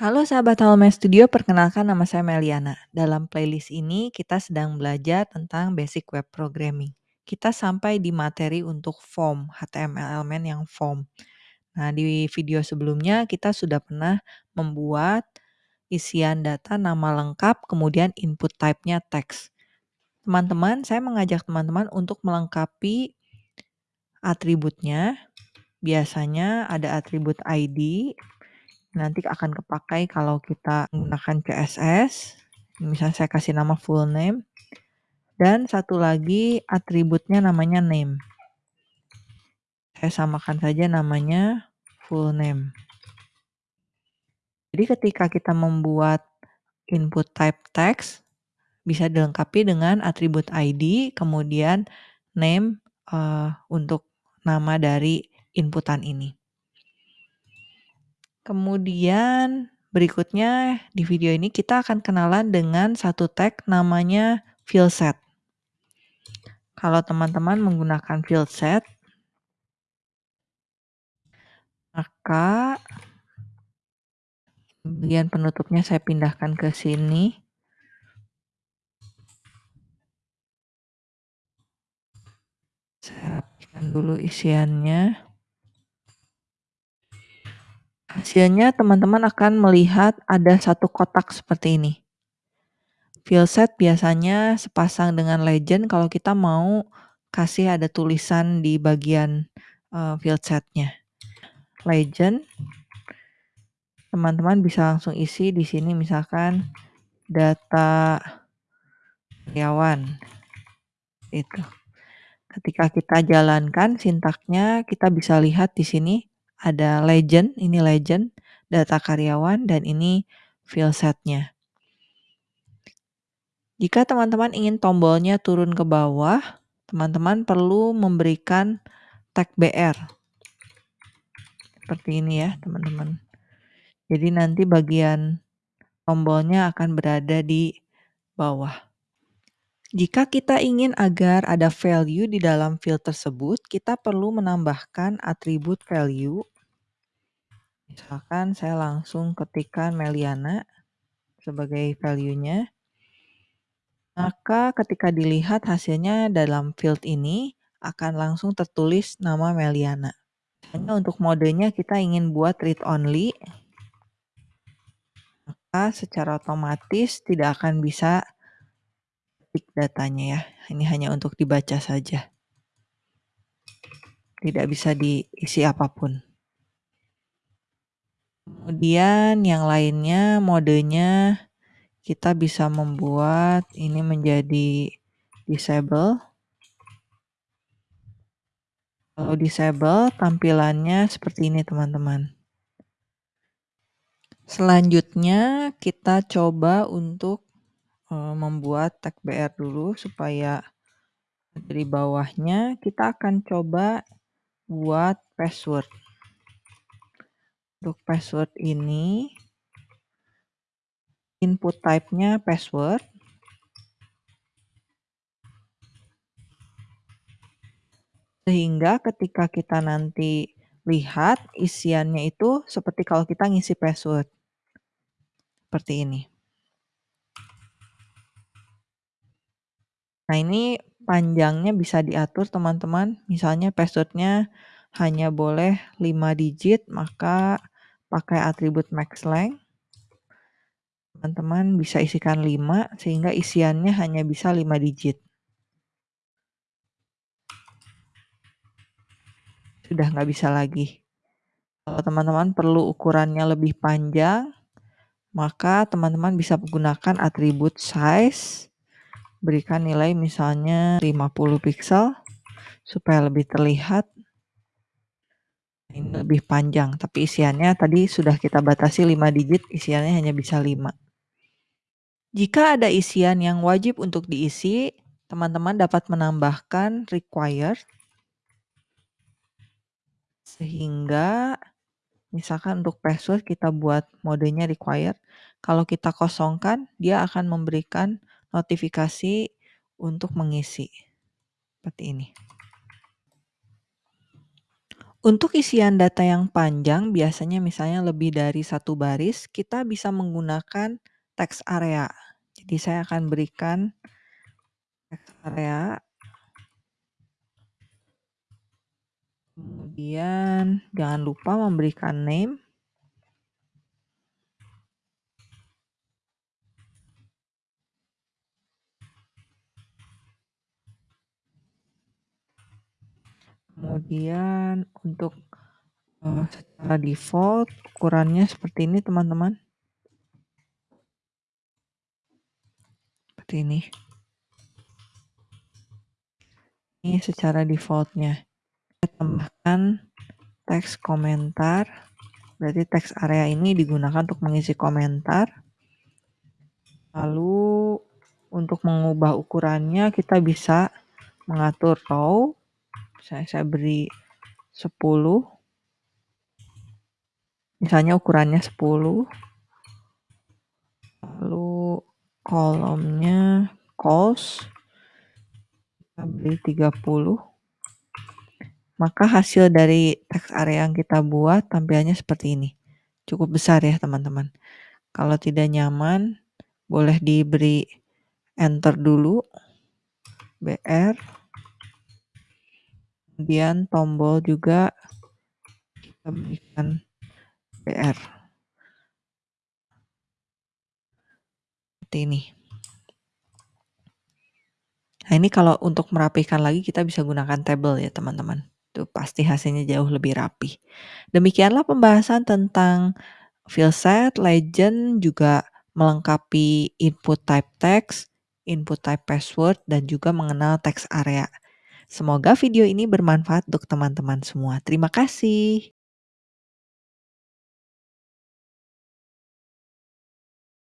Halo sahabat Halomew Studio, perkenalkan nama saya Meliana. Dalam playlist ini kita sedang belajar tentang basic web programming. Kita sampai di materi untuk form, HTML element yang form. Nah, di video sebelumnya kita sudah pernah membuat isian data nama lengkap, kemudian input type-nya teks. Teman-teman, saya mengajak teman-teman untuk melengkapi atributnya. Biasanya ada atribut ID, nanti akan kepakai kalau kita menggunakan CSS. Misalnya saya kasih nama full name. Dan satu lagi atributnya namanya name. Saya samakan saja namanya full name. Jadi ketika kita membuat input type text, bisa dilengkapi dengan atribut ID, kemudian name uh, untuk nama dari inputan ini. Kemudian berikutnya di video ini kita akan kenalan dengan satu tag namanya field set. Kalau teman-teman menggunakan field set, maka bagian penutupnya saya pindahkan ke sini. Saya rapikan dulu isiannya. Hasilnya teman-teman akan melihat ada satu kotak seperti ini. Field set biasanya sepasang dengan legend kalau kita mau kasih ada tulisan di bagian uh, field setnya. Legend, teman-teman bisa langsung isi di sini misalkan data karyawan. Itu. Ketika kita jalankan sintaknya, kita bisa lihat di sini ada legend, ini legend, data karyawan, dan ini field setnya. Jika teman-teman ingin tombolnya turun ke bawah, teman-teman perlu memberikan tag BR. Seperti ini ya, teman-teman. Jadi nanti bagian tombolnya akan berada di bawah. Jika kita ingin agar ada value di dalam field tersebut, kita perlu menambahkan atribut value Misalkan saya langsung ketikkan Meliana sebagai value-nya. Maka ketika dilihat hasilnya dalam field ini akan langsung tertulis nama Meliana. Hanya untuk modenya kita ingin buat read only. Maka secara otomatis tidak akan bisa ketik datanya ya. Ini hanya untuk dibaca saja. Tidak bisa diisi apa pun. Kemudian yang lainnya modenya kita bisa membuat ini menjadi disable. Kalau disable tampilannya seperti ini teman-teman. Selanjutnya kita coba untuk uh, membuat tag BR dulu supaya dari bawahnya kita akan coba buat password. Untuk password ini, input type-nya password. Sehingga ketika kita nanti lihat isiannya itu seperti kalau kita ngisi password. Seperti ini. Nah ini panjangnya bisa diatur teman-teman. Misalnya passwordnya hanya boleh 5 digit, maka pakai atribut max length. Teman-teman bisa isikan 5 sehingga isiannya hanya bisa 5 digit. Sudah nggak bisa lagi. Kalau teman-teman perlu ukurannya lebih panjang, maka teman-teman bisa menggunakan atribut size, berikan nilai misalnya 50 pixel supaya lebih terlihat ini lebih panjang, tapi isiannya tadi sudah kita batasi 5 digit, isiannya hanya bisa 5. Jika ada isian yang wajib untuk diisi, teman-teman dapat menambahkan required. Sehingga misalkan untuk password kita buat modenya required. Kalau kita kosongkan, dia akan memberikan notifikasi untuk mengisi. Seperti ini. Untuk isian data yang panjang, biasanya misalnya lebih dari satu baris, kita bisa menggunakan text area. Jadi saya akan berikan text area. Kemudian jangan lupa memberikan name. Kemudian untuk, eee, secara default ukurannya seperti ini teman-teman. Seperti ini. Ini secara default-nya. Kita tambahkan teks komentar, berarti teks area ini digunakan untuk mengisi komentar. Lalu untuk mengubah ukurannya kita bisa mengatur row, misalnya saya beri 10. Misalnya ukurannya 10. Lalu kolomnya cost kita beri 30. Maka hasil dari teks area yang kita buat tampilannya seperti ini. Cukup besar ya teman-teman. Kalau tidak nyaman, boleh diberi enter dulu. BR. Kemudian tombol juga kita berikan BR. Seperti ini. Nah, ini kalau untuk merapikan lagi kita bisa gunakan tabel ya teman-teman. Itu pasti hasilnya jauh lebih rapi. Demikianlah pembahasan tentang field set, legend, juga melengkapi input type text, input type password, dan juga mengenal teks area. Semoga video ini bermanfaat untuk teman-teman semua. Terima kasih.